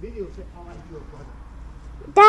Video say I like your brother. Да.